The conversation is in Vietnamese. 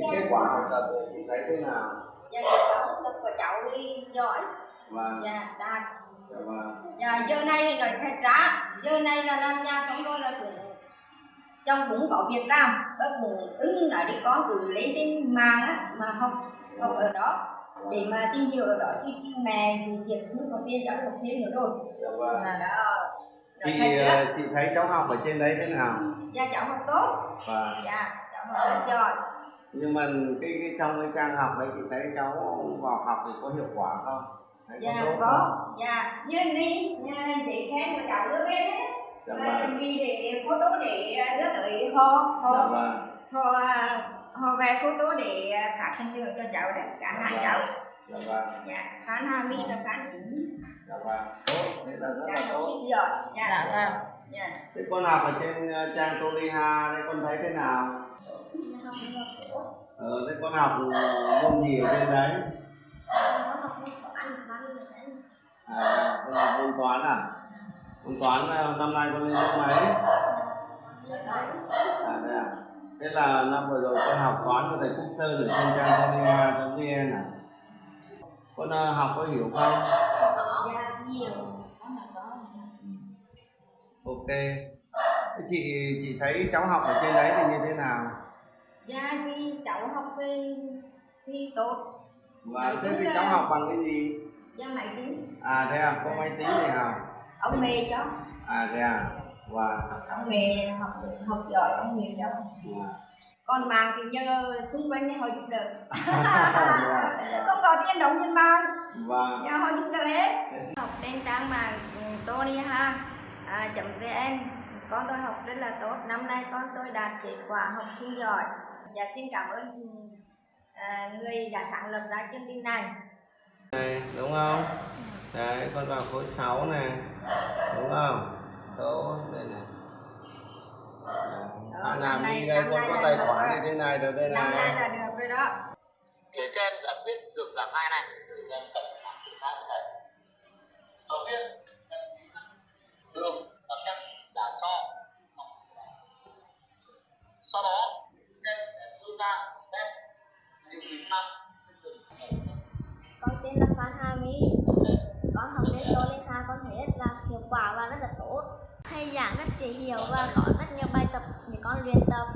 cái kết quả học tập chị thấy thế nào? Dạ kết quả học tập của cháu đi giỏi. Và Dạ đạt và Dạ giờ này nói thật ra Giờ này là làm nhà xong rồi là cũng Chồng cũng có việc làm Bác cũng ứng là đi con cứ lấy trên mạng á Mà học học ở đó. Để mà tìm hiểu ở đó chứ chứ mẹ thì việc cũng có tiền cháu học thêm nữa rồi. Và là đó chị ờ, chị thấy cháu học ở trên đấy thế nào? Dạ cháu học tốt. Và dạ cháu học rất giỏi nhưng mà cái, cái trong cái trang học đấy chị thấy cháu vào học thì có hiệu quả không? Thấy dạ tốt có. không? dạ. Như đi để khen của cháu đưa về đấy. Dạ và vâng. chuẩn bị để photo để à, đưa tới họ dạ họ vâng. Họ à, họ về photo để à, phát hình tượng cho cháu đấy. Cả hai cháu. Dạ vâng. Dạ khán Hà My và khán Ý dạ vâng. Tốt. Thế là rất dạ là tốt dạ. Dạ vâng dạ. Thế con học ở trên ờ, trang Toliha đây con thấy thế nào? Ờ thế con học môn gì ở trên đấy? À con học môn toán à? Môn toán ờ, năm nay con lên lớp mấy? À thế à? Thế là năm vừa rồi con học toán của thầy Quốc Sơn ở trên trang Toliha.vn à? Con ờ, học có hiểu không? Dạ có ok. Chị chị thấy cháu học ở trên đấy thì như thế nào? Dạ thì cháu học về thì tốt. Và thế thì cháu học bằng cái gì? Dạ máy tính. À thế à có máy tính thì học ông mẹ cháu à thế à. Và ông mẹ học học giỏi ông mẹ cháu à. còn mạng thì nhờ xung quanh họ giúp đỡ. Dạ, không có tiền đóng tiền bao và nhờ họ giúp đỡ hết. Học trên trang mạng ừ, à, vn. Con tôi học rất là tốt. Năm nay con tôi đạt kết quả học sinh giỏi. Và xin cảm ơn à, người đã sáng lập ra chương trình này. Này đúng không? Đấy con vào khối 6 này đúng không? Số đây này Đó, à, năm làm nay- đi đây con có tài được khoản như thế này rồi đây năm nay này là được rồi đó. Phía trên giải quyết được giảm hai này sẽ điều con tên là Phan Hà Mỹ con học lên số lên hai con thấy rất là hiệu quả và rất là tốt. Thầy giảng rất dễ hiểu và có rất nhiều bài tập để con luyện tập.